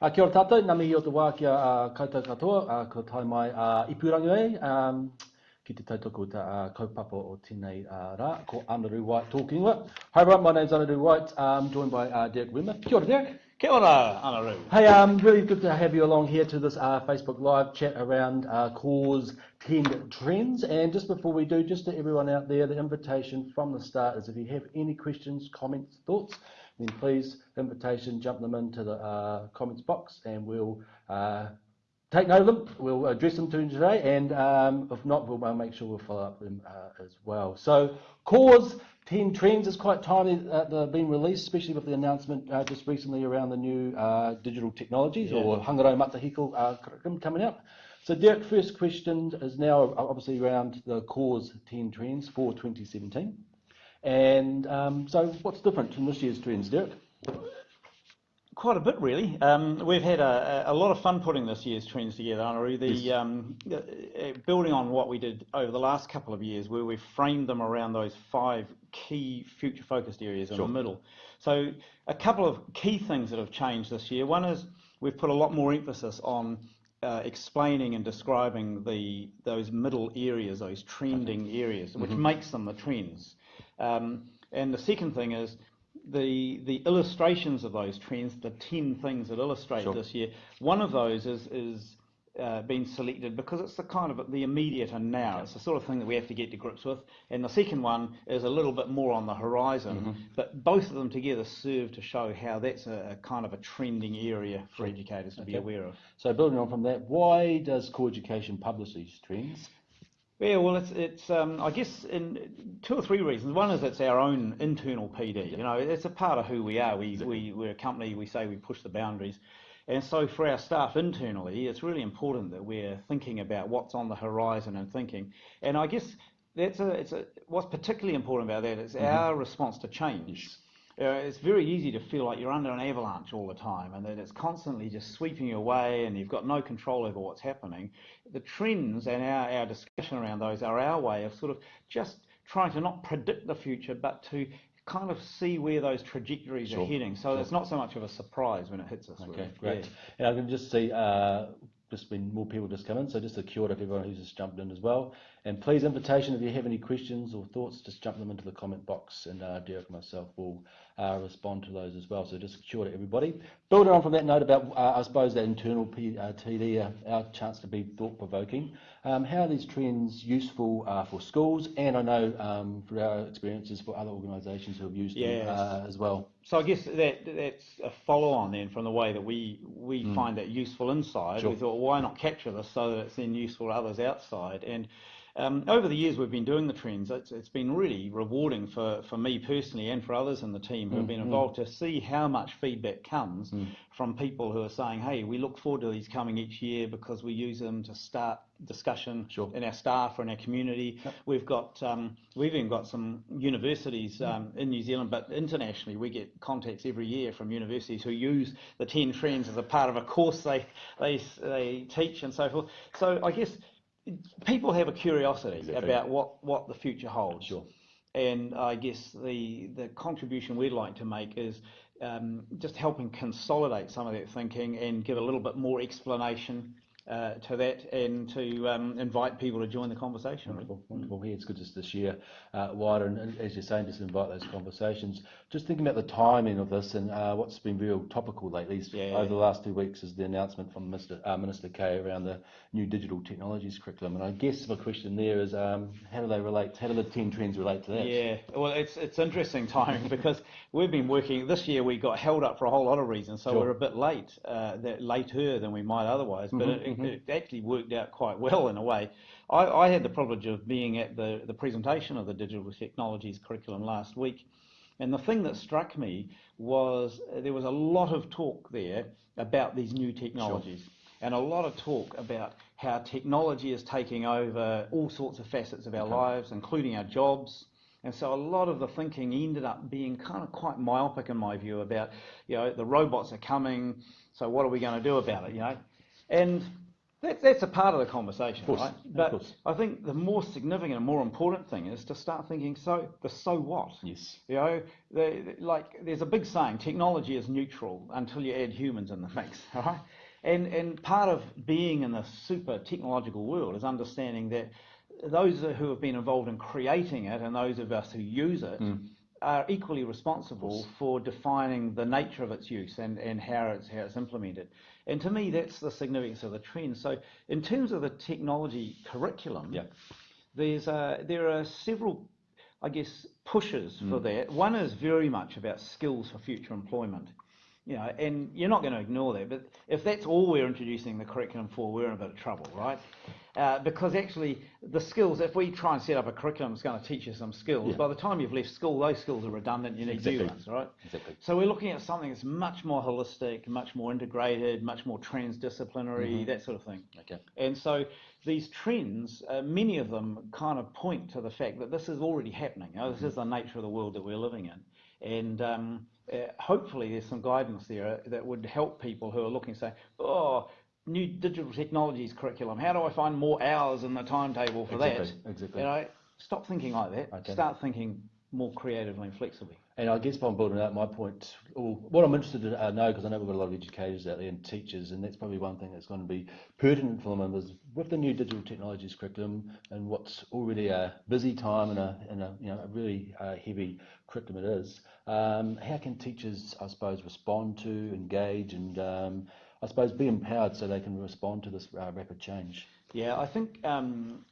Uh, kia ora tātou, nā mihi o te wā kia uh, koutou katoa, uh, ko tai mai uh, ipurangi e, um, ki te tautoko ta uh, kaupapa o tēnei uh, rā, ko Anaru White talking with. Hi everyone, my name's Anaru White, um, joined by uh, Derek Wimmer. Kia ora, Derek. Kia ora, Anaru. Hey, um, really good to have you along here to this uh, Facebook Live chat around uh, cause 10 trends. And just before we do, just to everyone out there, the invitation from the start is if you have any questions, comments, thoughts, then please, invitation, jump them into the uh, comments box and we'll uh, take note of them. We'll address them to you today, and um, if not, we'll uh, make sure we'll follow up them uh, as well. So, Core 10 trends is quite timely that they've been released, especially with the announcement uh, just recently around the new uh, digital technologies yeah. or Hangarau Matihiko uh, curriculum coming out. So, Derek, first question is now obviously around the Core 10 trends for 2017. And um, so, what's different from this year's trends, Derek? Quite a bit, really. Um, we've had a, a, lot of fun putting this year's trends together, Anaru. The yes. um, uh, building on what we did over the last couple of years, where we framed them around those five key future-focused areas sure. in the middle. So, a couple of key things that have changed this year. One is we've put a lot more emphasis on uh, explaining and describing the those middle areas, those trending areas, which mm-hmm. makes them the trends. Um, and the second thing is the the illustrations of those trends, the 10 things that illustrate sure. this year. One of those is is uh, been selected because it's the kind of the immediate and now. Okay. It's the sort of thing that we have to get to grips with. And the second one is a little bit more on the horizon. Mm-hmm. But both of them together serve to show how that's a, a kind of a trending area for educators to okay. be aware of. So building on from that, why does Core Education publish these trends? Yeah, well, it's, it's um, I guess in two or three reasons. One is it's our own internal PD. You know, it's a part of who we are. We, we, we're a company, we say we push the boundaries. And so for our staff internally, it's really important that we're thinking about what's on the horizon and thinking. And I guess that's a, it's a, what's particularly important about that is mm-hmm. our response to change it's very easy to feel like you're under an avalanche all the time and that it's constantly just sweeping you away and you've got no control over what's happening. The trends and our, our discussion around those are our way of sort of just trying to not predict the future but to kind of see where those trajectories sure. are heading. So sure. it's not so much of a surprise when it hits us. Okay, really. great. Yeah. And I can just see uh, just been more people just come in, so just a cue to everyone who's just jumped in as well. And please, invitation, if you have any questions or thoughts, just jump them into the comment box and uh, Derek and myself will uh, respond to those as well. So just sure to everybody. Building on from that note about, uh, I suppose, that internal P, uh, TD, uh, our chance to be thought-provoking, um, how are these trends useful uh, for schools? And I know um, through our experiences for other organisations who have used yes. them uh, as well. So I guess that that's a follow-on then from the way that we we mm. find that useful inside. Sure. We thought, well, why not capture this so that it's then useful to others outside? And um, over the years we've been doing the trends, it's, it's been really rewarding for, for me personally and for others in the team who have been mm, mm. involved to see how much feedback comes mm. from people who are saying, hey, we look forward to these coming each year because we use them to start discussion sure. in our staff or in our community. Yep. We've got um, we've even got some universities um, in New Zealand, but internationally we get contacts every year from universities who use the 10 trends as a part of a course they, they, they teach and so forth. So I guess people have a curiosity exactly. about what, what the future holds. Sure. And I guess the the contribution we'd like to make is um, just helping consolidate some of that thinking and give a little bit more explanation uh, to that and to um, invite people to join the conversation. Wonderful, wonderful. Yeah, it's good just to share uh, wider and, and, as you're saying, just invite those conversations. Just thinking about the timing of this and uh, what's been real topical lately yeah, over the last two weeks is the announcement from Mr. Uh, Minister Kaye around the new digital technologies curriculum. And I guess my question there is, um, how do they relate? How do the ten trends relate to that? Yeah, well, it's it's interesting timing because we've been working this year. We got held up for a whole lot of reasons, so sure. we're a bit late, uh, that later than we might otherwise. Mm-hmm, it, mm-hmm. it actually worked out quite well in a way. I, I had the privilege of being at the the presentation of the digital technologies curriculum last week. And the thing that struck me was uh, there was a lot of talk there about these new technologies. Sure. And a lot of talk about how technology is taking over all sorts of facets of our okay. lives, including our jobs. And so a lot of the thinking ended up being kind of quite myopic in my view about, you know, the robots are coming, so what are we going to do about it, you know? And That, that's a part of the conversation, course, right? of But course. I think the more significant and more important thing is to start thinking, so the so what? Yes. You know, the, the- like there's a big saying, technology is neutral until you add humans in the mix, right? And and part of being in the super technological world is understanding that those who have been involved in creating it and those of us who use it mm. Are equally responsible for defining the nature of its use and, and how it's how it's implemented. And to me, that's the significance of the trend. So, in terms of the technology curriculum, Yeah. there's uh, there are several, I guess, pushes for that. One is very much about skills for future employment. You know, and you're not going to ignore that, but if that's all we're introducing the curriculum for, we're in a bit of trouble, right? Uh, because actually, the skills, if we try and set up a curriculum that's going to teach you some skills, Yeah. by the time you've left school, those skills are redundant, you need Exactly. new ones, right? Exactly. So we're looking at something that's much more holistic, much more integrated, much more transdisciplinary, that sort of thing. Okay. And so these trends, uh, many of them kind of point to the fact that this is already happening. You know, this is the nature of the world that we're living in. And um, uh, hopefully there's some guidance there that would help people who are looking, say, oh, new digital technologies curriculum, how do I find more hours in the timetable for Exactly, that? exactly. You know, stop thinking like that. Start thinking more creatively and flexibly. And I guess I'm building out my point, or what I'm interested to uh, know, because I know we've got a lot of educators out there and teachers, and that's probably one thing that's going to be pertinent for them is with the new digital technologies curriculum and what's already a busy time and a, and a you know a really uh, heavy curriculum it is. Um, how can teachers, I suppose, respond to, engage, and um, I suppose be empowered so they can respond to this uh, rapid change? Yeah, I think um,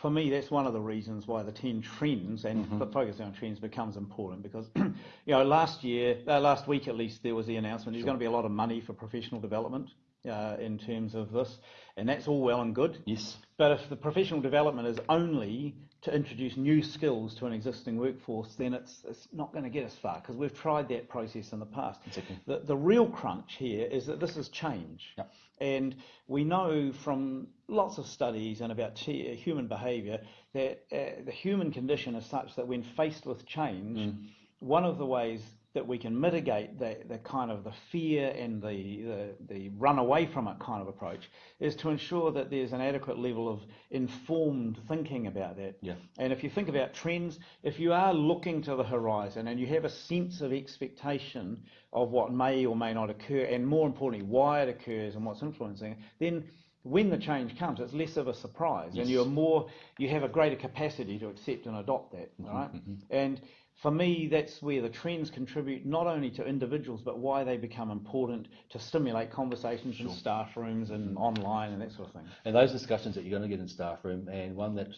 for me that's one of the reasons why the 10 trends and f- focusing on trends becomes important because, you know, last year, uh, last week at least, there was the announcement there's going to be a lot of money for professional development uh, in terms of this, and that's all well and good. Yes. But if the professional development is only to introduce new skills to an existing workforce, then it's, it's not going to get us far because we've tried that process in the past. Exactly. The, the real crunch here is that this is change. Yep. And we know from lots of studies and about t- human behaviour that uh, the human condition is such that when faced with change, one of the ways that we can mitigate the, the kind of the fear and the, the, the run away from it kind of approach is to ensure that there's an adequate level of informed thinking about that. Yeah. And if you think about trends, if you are looking to the horizon and you have a sense of expectation of what may or may not occur, and more importantly, why it occurs and what's influencing it, then when the change comes, it's less of a surprise, and you're more, you have a greater capacity to accept and adopt that, all right? Mm-hmm. And for me, that's where the trends contribute not only to individuals, but why they become important to stimulate conversations in staff rooms and online and that sort of thing. And those discussions that you're going to get in staff room, and one that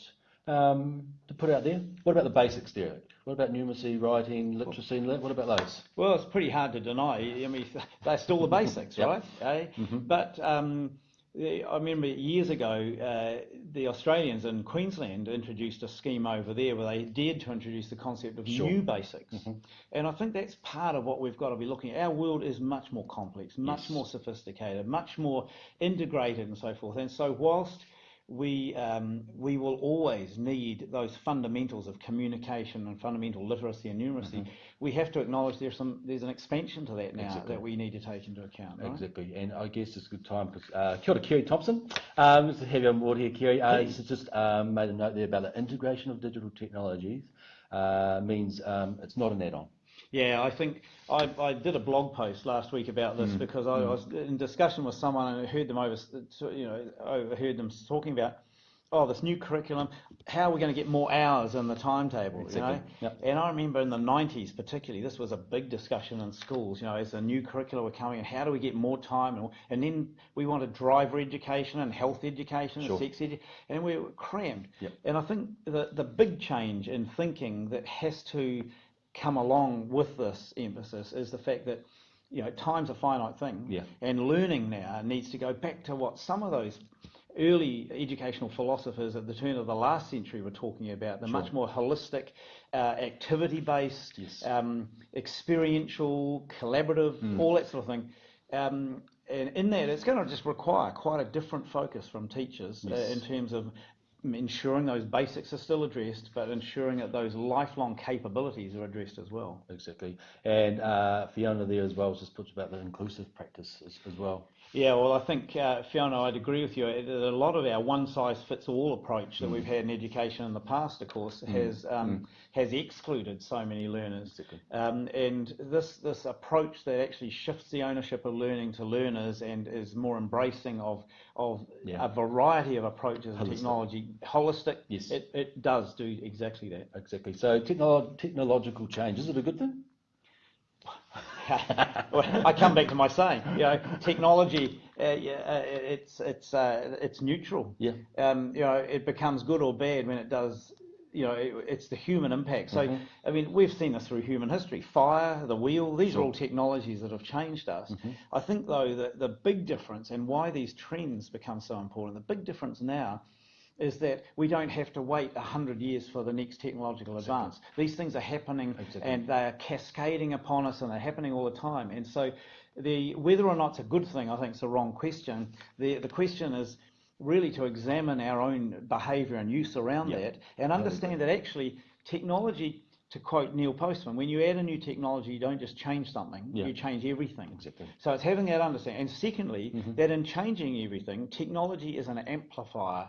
um, to put out there. What about the basics, Derek? What about numeracy, writing, literacy? and What about those? Well, it's pretty hard to deny. I mean, they're still the basics, Yep. right? Eh? But um, I remember years ago, uh, the Australians in Queensland introduced a scheme over there where they dared to introduce the concept of Sure. new basics. And I think that's part of what we've got to be looking at. Our world is much more complex, much Yes. more sophisticated, much more integrated and so forth. And so whilst we um, we will always need those fundamentals of communication and fundamental literacy and numeracy. We have to acknowledge there's some there's an expansion to that now Exactly. that we need to take into account. Right? Exactly, and I guess it's a good time because uh, kia ora, Kerry Thompson. Um, to have you on board here, Kerry. Uh, he's just um, made a note there about the integration of digital technologies uh, means um, it's not an add-on. Yeah, I think I, I did a blog post last week about this because I was in discussion with someone and I heard them over, you know, overheard them talking about, oh, this new curriculum. How are we going to get more hours in the timetable? Exactly, You know, yep. and I remember in the '90s, particularly, this was a big discussion in schools. You know, as the new curricula were coming, and how do we get more time? And, and then we wanted driver education and health education Sure. and sex education, and we were crammed. Yep. And I think the the big change in thinking that has to come along with this emphasis is the fact that you know time's a finite thing Yeah. and learning now needs to go back to what some of those early educational philosophers at the turn of the last century were talking about the much more holistic uh, activity based Yes. um, experiential collaborative all that sort of thing. Um, and in that it's going to just require quite a different focus from teachers uh, in terms of ensuring those basics are still addressed, but ensuring that those lifelong capabilities are addressed as well. Exactly. And uh, Fiona there as well just puts about the inclusive practice as, as well. Yeah, well, I think, uh, Fiona, I'd agree with you. A lot of our one-size-fits-all approach that mm. we've had in education in the past, of course, mm. has um, mm. Has excluded so many learners. Um, and this this approach that actually shifts the ownership of learning to learners and is more embracing of of yeah. a variety of approaches and technology, holistic, yes. it, it does do exactly that. Exactly. So technolo- technological change, is it a good thing? I come back to my saying, you know, technology, uh, uh, it's it's uh, it's neutral. Yeah. Um, you know, it becomes good or bad when it does. You know, it, it's the human impact. So, mm-hmm. I mean, we've seen this through human history. Fire, the wheel, these sure. are all technologies that have changed us. Mm-hmm. I think, though, that the big difference and why these trends become so important, the big difference now is that we don't have to wait 100 years for the next technological advance. Exactly. These things are happening exactly. and they are cascading upon us and they're happening all the time. And so the, whether or not it's a good thing, I think is the wrong question. The, the question is really to examine our own behaviour and use around yep. that and understand that actually technology to quote Neil Postman, when you add a new technology, you don't just change something, yeah. you change everything. Exactly. So it's having that understanding. And secondly, mm-hmm. that in changing everything, technology is an amplifier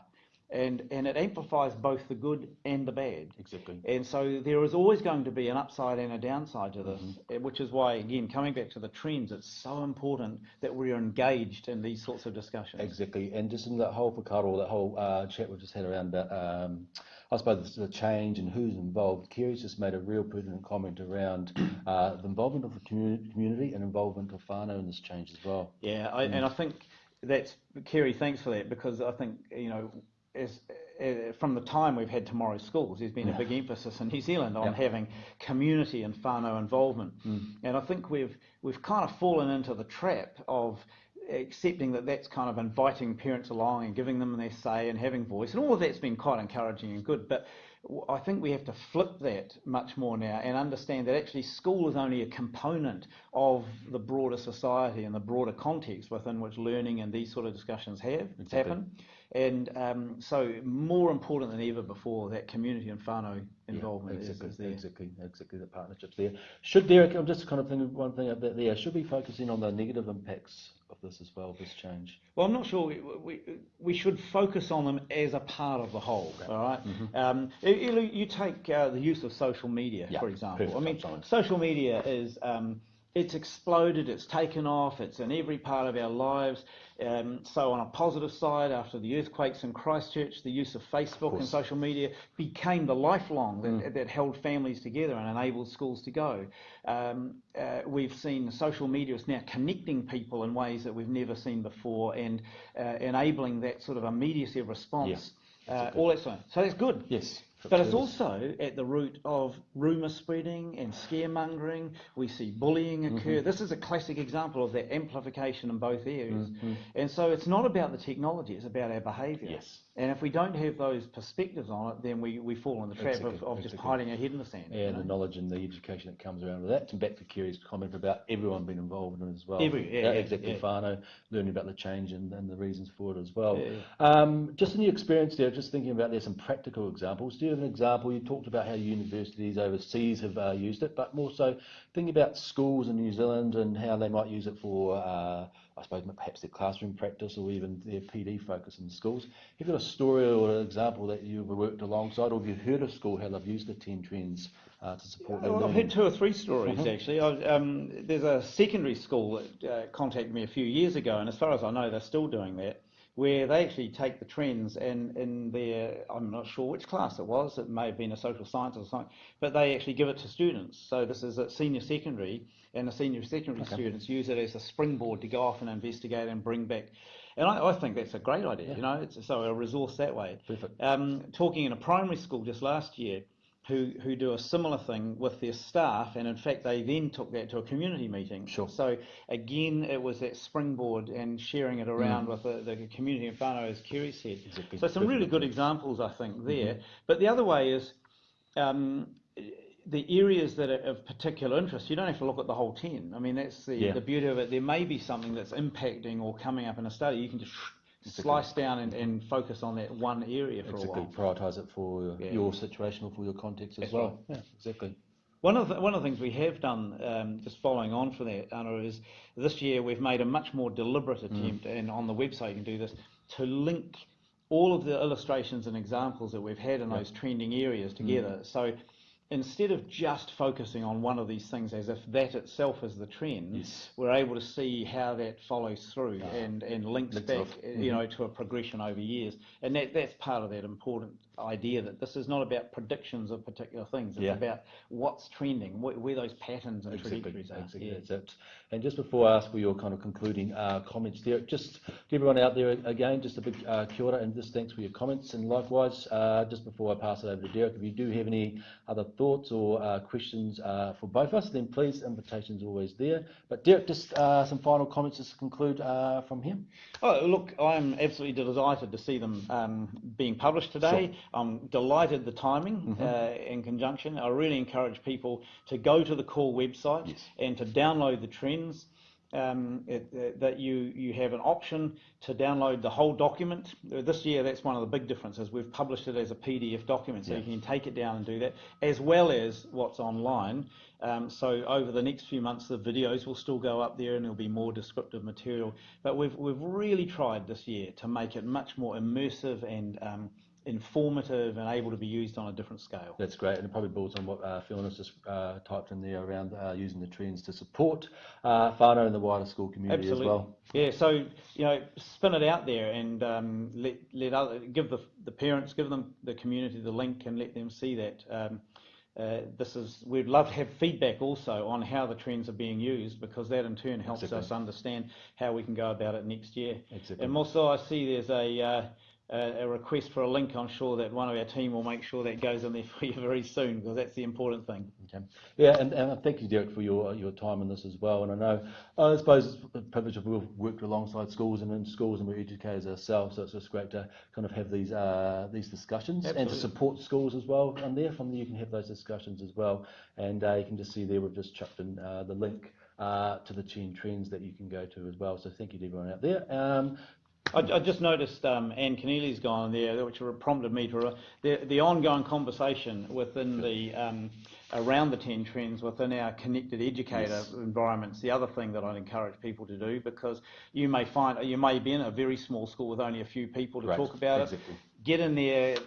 and, and it amplifies both the good and the bad. Exactly. And so there is always going to be an upside and a downside to this, mm-hmm. which is why, again, coming back to the trends, it's so important that we are engaged in these sorts of discussions. Exactly. And just in that whole whakaaro, that whole uh, chat we've just had around um, I suppose, the change and who's involved, Kerry's just made a real pertinent comment around uh, the involvement of the community and involvement of whānau in this change as well. Yeah, I, mm. and I think that's, Kerry, thanks for that, because I think, you know, is, uh, from the time we've had tomorrow's schools, there's been yeah. a big emphasis in New Zealand on yeah. having community and whānau involvement. Mm. And I think we've we've kind of fallen into the trap of accepting that that's kind of inviting parents along and giving them their say and having voice. And all of that's been quite encouraging and good. But I think we have to flip that much more now and understand that actually school is only a component of the broader society and the broader context within which learning and these sort of discussions have exactly. happen. And um, so, more important than ever before, that community and whānau involvement yeah, exactly, is, is there. Exactly, exactly, the partnerships there. Should there, I'm just kind of thinking one thing about there, should be focusing on the negative impacts of this as well, this change? Well, I'm not sure. We, we, we should focus on them as a part of the whole, okay. all right? mm-hmm. um, you, you, take uh, the use of social media, yeah, for example. I mean, social media is. Um, it's exploded, it's taken off, it's in every part of our lives. Um, so, on a positive side, after the earthquakes in Christchurch, the use of Facebook of and social media became the lifelong that, mm. that, held families together and enabled schools to go. Um, uh, we've seen social media is now connecting people in ways that we've never seen before and uh, enabling that sort of immediacy of response. Yeah, uh, all that sort of, so that's good. Yes. But it's also at the root of rumour spreading and scaremongering. We see bullying occur. Mm-hmm. This is a classic example of that amplification in both areas. Mm-hmm. And so it's not about the technology, it's about our behaviour. Yes. And if we don't have those perspectives on it, then we, we fall in the trap exactly, of, of exactly. just hiding our head in the sand. And you know? the knowledge and the education that comes around with that. And back to Kerry's comment about everyone being involved in it as well. Every, yeah, yeah, exactly. Yeah. Whānau, learning about the change and, and the reasons for it as well. Yeah, um, just in your experience there, just thinking about there's some practical examples. Do have an example? You talked about how universities overseas have uh, used it, but more so thinking about schools in New Zealand and how they might use it for uh, I suppose perhaps their classroom practice or even their PD focus in schools. Have you got a story or an example that you've worked alongside, or have you heard of school how they've used the 10 trends uh, to support well, I've heard two or three stories uh-huh. actually. Um, there's a secondary school that uh, contacted me a few years ago, and as far as I know, they're still doing that where they actually take the trends and in their, I'm not sure which class it was, it may have been a social science or something, but they actually give it to students. So this is at senior secondary, and the senior secondary okay. students use it as a springboard to go off and investigate and bring back. And I, I think that's a great idea, yeah. you know, it's so a resource that way. Perfect. Um, talking in a primary school just last year, who, who do a similar thing with their staff, and in fact, they then took that to a community meeting. Sure. So again, it was that springboard and sharing it around mm. with the, the community in whānau, as Kerry said. Exactly. So some really good examples, I think, there. Mm-hmm. But the other way is um, the areas that are of particular interest, you don't have to look at the whole 10. I mean, that's the, yeah. the beauty of it. There may be something that's impacting or coming up in a study. You can just slice down and, and focus on that one area for Exactly. a while. Prioritise it for Yeah. your situation or for your context as That's well. Yeah, exactly. One of the, one of the things we have done, um, just following on from that, Anna, is this year we've made a much more deliberate attempt, and on the website you can do this, to link all of the illustrations and examples that we've had in those trending areas together. So instead of just focusing on one of these things as if that itself is the trend, Yes. we're able to see how that follows through and, and links Links back, off. you know, mm-hmm. to a progression over years. And that, that's part of that important idea that this is not about predictions of particular things. It's Yeah. about what's trending, wh- where those patterns and Exactly, trajectories are. exactly, Yeah. that's it. And just before I ask for your kind of concluding uh, comments there, just to everyone out there again, just a big uh, kia ora and just thanks for your comments. And likewise, uh, just before I pass it over to Derek, if you do have any other thoughts or uh, questions uh, for both of us, then please, invitation's always there. But Derek, just uh, some final comments just to conclude uh, from him. Oh, look, I'm absolutely delighted to see them um, being published today. I'm delighted the timing uh, in conjunction. I really encourage people to go to the core website Yes. and to download the trends. Um, it, uh, that you you have an option to download the whole document. This year, that's one of the big differences. We've published it as a PDF document, so Yeah. you can take it down and do that, as well as what's online. Um, so over the next few months, the videos will still go up there, and there'll be more descriptive material. But we've we've really tried this year to make it much more immersive and um, informative and able to be used on a different scale. That's great, and it probably builds on what uh, Fiona's just uh, typed in there around uh, using the trends to support uh, whānau and the wider school community Absolutely. as well. Yeah, so you know, spin it out there and um, let let other give the the parents, give them the community the link, and let them see that. Um, uh, this is we'd love to have feedback also on how the trends are being used because that in turn helps Exactly. us understand how we can go about it next year. Exactly. And also, I see there's a uh, a a request for a link. I'm sure that one of our team will make sure that goes in there for you very soon because that's the important thing. Okay. Yeah, and, and thank you, Derek, for your your time in this as well. And I know, I suppose, it's a privilege of we've worked alongside schools and in schools, and we're educators ourselves. So it's just great to kind of have these uh, these discussions and to support schools as well. And there, from there, you can have those discussions as well. And uh, you can just see there, we've just chucked in uh, the link uh, to the Ten Trends that you can go to as well. So thank you to everyone out there. Um, I, I just noticed um, Anne Keneally's gone there, which prompted me to the, the ongoing conversation within the um, around the ten trends within our connected educator Yes. environments. The other thing that I'd encourage people to do because you may find you may be in a very small school with only a few people to Right, talk about exactly. it. Get in there,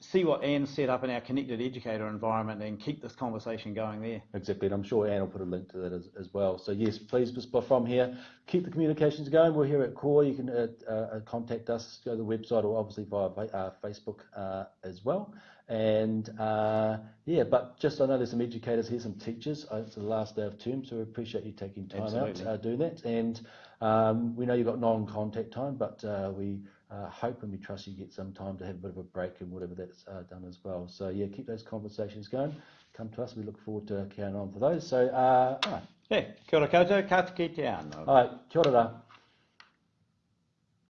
see what Anne set up in our connected educator environment, and keep this conversation going there. Exactly, and I'm sure Anne will put a link to that as, as well. So yes, please, from here, keep the communications going. We're here at Core. You can uh, uh, contact us, go to the website, or obviously via uh, Facebook uh, as well. And uh, yeah, but just I know there's some educators here, some teachers. Uh, it's the last day of term, so we appreciate you taking time Absolutely. out uh, doing that. And um, we know you've got non-contact time, but uh, we uh, hope and we trust you get some time to have a bit of a break and whatever that's uh, done as well. So yeah, keep those conversations going. Come to us. We look forward to carrying on for those. So uh, all right, Yeah, kia ora koutou, ka te ano. all right, kia ora.